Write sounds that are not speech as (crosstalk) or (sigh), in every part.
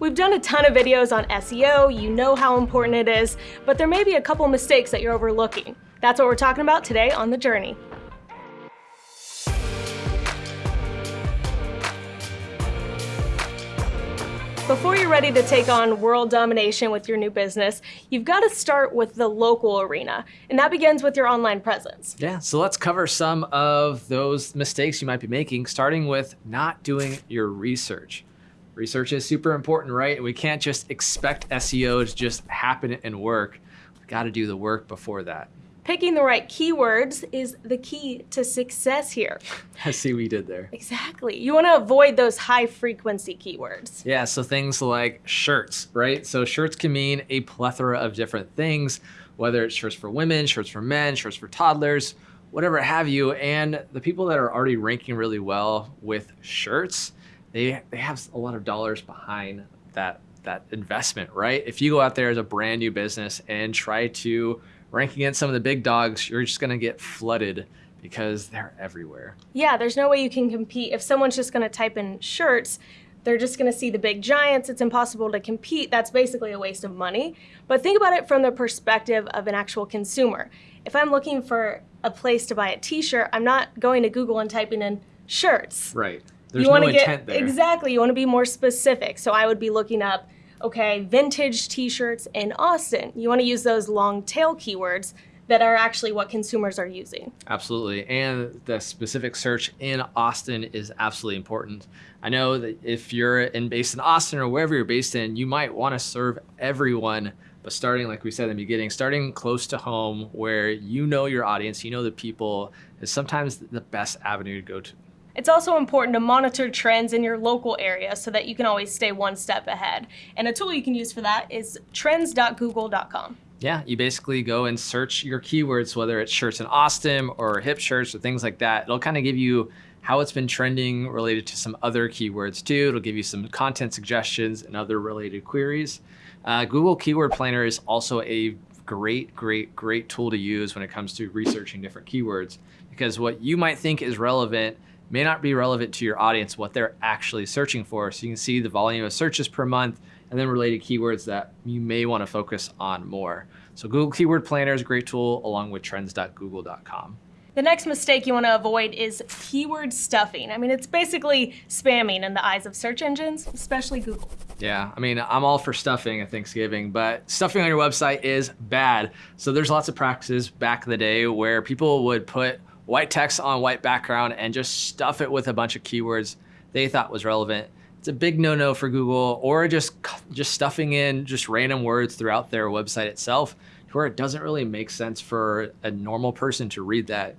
We've done a ton of videos on SEO, you know how important it is, but there may be a couple mistakes that you're overlooking. That's what we're talking about today on The Journey. Before you're ready to take on world domination with your new business, you've got to start with the local arena, and that begins with your online presence. Yeah, so let's cover some of those mistakes you might be making, starting with not doing your research. Research is super important, right? We can't just expect SEO to just happen and work. We've got to do the work before that. Picking the right keywords is the key to success here. (laughs) I see what you did there. Exactly. You want to avoid those high frequency keywords. Yeah, so things like shirts, right? So shirts can mean a plethora of different things, whether it's shirts for women, shirts for men, shirts for toddlers, whatever have you. And the people that are already ranking really well with shirts, they, they have a lot of dollars behind that, that investment, right? If you go out there as a brand new business and try to rank against some of the big dogs, you're just gonna get flooded because they're everywhere. Yeah, there's no way you can compete. If someone's just gonna type in shirts, they're just gonna see the big giants. It's impossible to compete. That's basically a waste of money. But think about it from the perspective of an actual consumer. If I'm looking for a place to buy a t-shirt, I'm not going to Google and typing in shirts. Right. There's you no get, there. Exactly. You wanna be more specific. So I would be looking up okay, vintage t-shirts in Austin. You wanna use those long tail keywords that are actually what consumers are using. Absolutely, and the specific search in Austin is absolutely important. I know that if you're in based in Austin or wherever you're based in, you might wanna serve everyone, but starting, like we said in the beginning, starting close to home where you know your audience, you know the people, is sometimes the best avenue to go to. It's also important to monitor trends in your local area so that you can always stay one step ahead. And a tool you can use for that is trends.google.com. Yeah, you basically go and search your keywords, whether it's shirts in Austin or hip shirts or things like that. It'll kind of give you how it's been trending related to some other keywords too. It'll give you some content suggestions and other related queries. Uh, Google Keyword Planner is also a great, great, great tool to use when it comes to researching different keywords because what you might think is relevant may not be relevant to your audience, what they're actually searching for. So you can see the volume of searches per month and then related keywords that you may wanna focus on more. So Google Keyword Planner is a great tool along with trends.google.com. The next mistake you want to avoid is keyword stuffing. I mean, it's basically spamming in the eyes of search engines, especially Google. Yeah, I mean, I'm all for stuffing at Thanksgiving, but stuffing on your website is bad. So there's lots of practices back in the day where people would put white text on white background and just stuff it with a bunch of keywords they thought was relevant. It's a big no-no for Google or just, just stuffing in just random words throughout their website itself where it doesn't really make sense for a normal person to read that.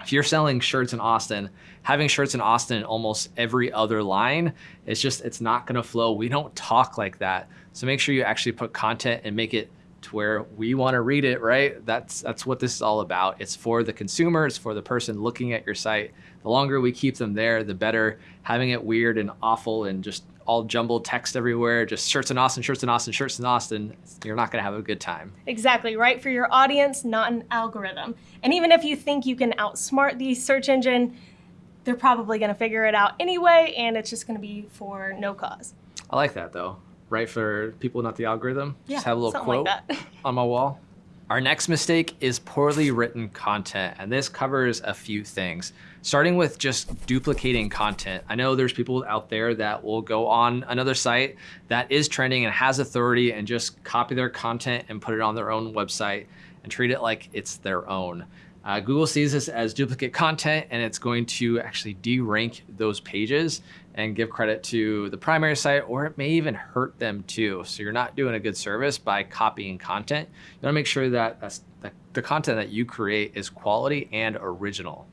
If you're selling shirts in Austin, having shirts in Austin in almost every other line, it's just, it's not gonna flow. We don't talk like that. So make sure you actually put content and make it to where we want to read it, right? That's, that's what this is all about. It's for the consumer, it's for the person looking at your site. The longer we keep them there, the better. Having it weird and awful and just all jumbled text everywhere, just shirts in Austin, shirts in Austin, shirts in Austin, you're not gonna have a good time. Exactly, right for your audience, not an algorithm. And even if you think you can outsmart the search engine, they're probably gonna figure it out anyway, and it's just gonna be for no cause. I like that though right? For people not the algorithm. Yeah, Just have a little quote like (laughs) on my wall. Our next mistake is poorly written content, and this covers a few things. Starting with just duplicating content. I know there's people out there that will go on another site that is trending and has authority and just copy their content and put it on their own website and treat it like it's their own. Uh, Google sees this as duplicate content and it's going to actually derank those pages and give credit to the primary site or it may even hurt them too. So you're not doing a good service by copying content. You wanna make sure that the, the content that you create is quality and original.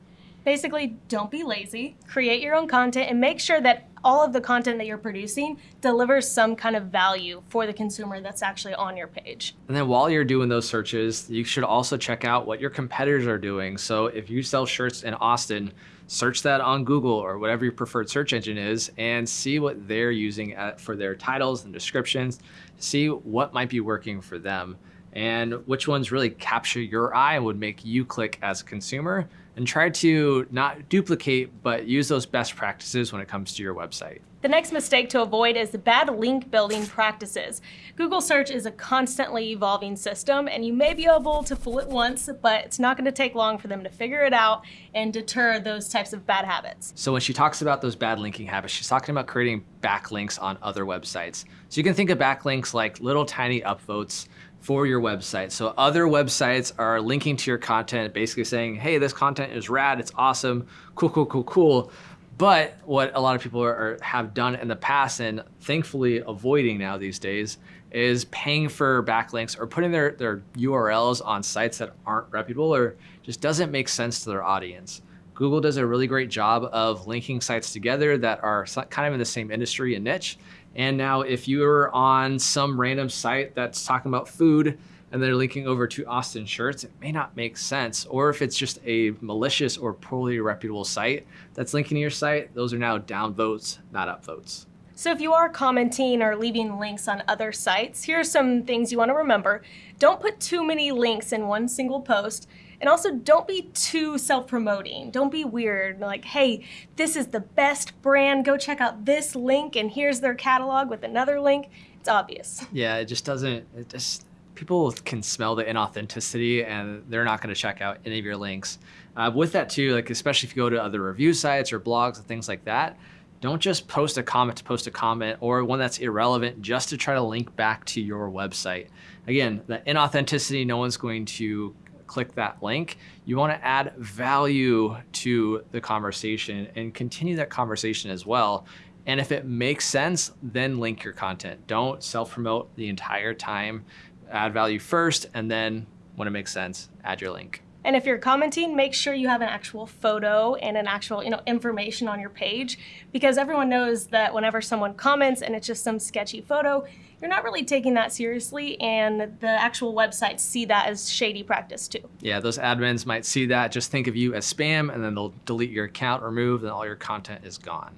Basically, don't be lazy, create your own content and make sure that all of the content that you're producing delivers some kind of value for the consumer that's actually on your page. And then while you're doing those searches, you should also check out what your competitors are doing. So if you sell shirts in Austin, search that on Google or whatever your preferred search engine is and see what they're using for their titles and descriptions, see what might be working for them. and which ones really capture your eye and would make you click as a consumer and try to not duplicate, but use those best practices when it comes to your website. The next mistake to avoid is the bad link building practices. Google search is a constantly evolving system and you may be able to fool it once, but it's not gonna take long for them to figure it out and deter those types of bad habits. So when she talks about those bad linking habits, she's talking about creating backlinks on other websites. So you can think of backlinks like little tiny upvotes for your website. So other websites are linking to your content, basically saying, hey, this content is rad, it's awesome, cool, cool, cool, cool. But what a lot of people are, have done in the past and thankfully avoiding now these days is paying for backlinks or putting their, their URLs on sites that aren't reputable or just doesn't make sense to their audience. Google does a really great job of linking sites together that are kind of in the same industry and niche and now if you're on some random site that's talking about food and they're linking over to Austin shirts, it may not make sense. Or if it's just a malicious or poorly reputable site that's linking to your site, those are now down votes, not up votes. So if you are commenting or leaving links on other sites, here are some things you want to remember. Don't put too many links in one single post. And also don't be too self-promoting. Don't be weird. Like, hey, this is the best brand. Go check out this link and here's their catalog with another link. It's obvious. Yeah, it just doesn't, it just, people can smell the inauthenticity and they're not going to check out any of your links. Uh, with that too, like especially if you go to other review sites or blogs and things like that, don't just post a comment to post a comment or one that's irrelevant just to try to link back to your website. Again, the inauthenticity, no one's going to click that link. You wanna add value to the conversation and continue that conversation as well. And if it makes sense, then link your content. Don't self-promote the entire time. Add value first, and then when it makes sense, add your link. And if you're commenting, make sure you have an actual photo and an actual, you know, information on your page because everyone knows that whenever someone comments and it's just some sketchy photo, you're not really taking that seriously and the actual websites see that as shady practice too. Yeah, those admins might see that, just think of you as spam and then they'll delete your account, remove, and all your content is gone.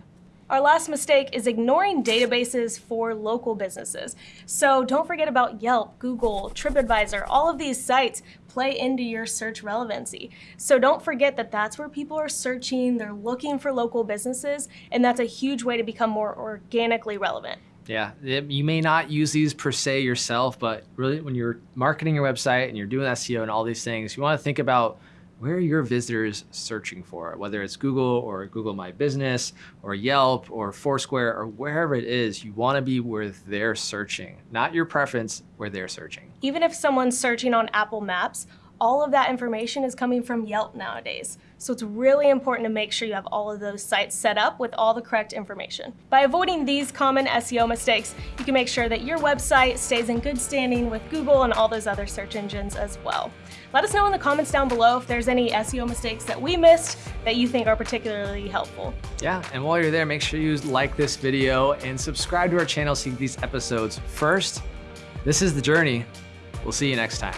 Our last mistake is ignoring databases for local businesses. So don't forget about Yelp, Google, TripAdvisor, all of these sites play into your search relevancy. So don't forget that that's where people are searching, they're looking for local businesses, and that's a huge way to become more organically relevant. Yeah, you may not use these per se yourself, but really when you're marketing your website and you're doing SEO and all these things, you wanna think about where are your visitors searching for, whether it's Google or Google My Business or Yelp or Foursquare or wherever it is, you wanna be where they're searching, not your preference, where they're searching. Even if someone's searching on Apple Maps, all of that information is coming from Yelp nowadays. So it's really important to make sure you have all of those sites set up with all the correct information. By avoiding these common SEO mistakes, you can make sure that your website stays in good standing with Google and all those other search engines as well. Let us know in the comments down below if there's any SEO mistakes that we missed that you think are particularly helpful. Yeah, and while you're there, make sure you like this video and subscribe to our channel you get these episodes first. This is The Journey. We'll see you next time.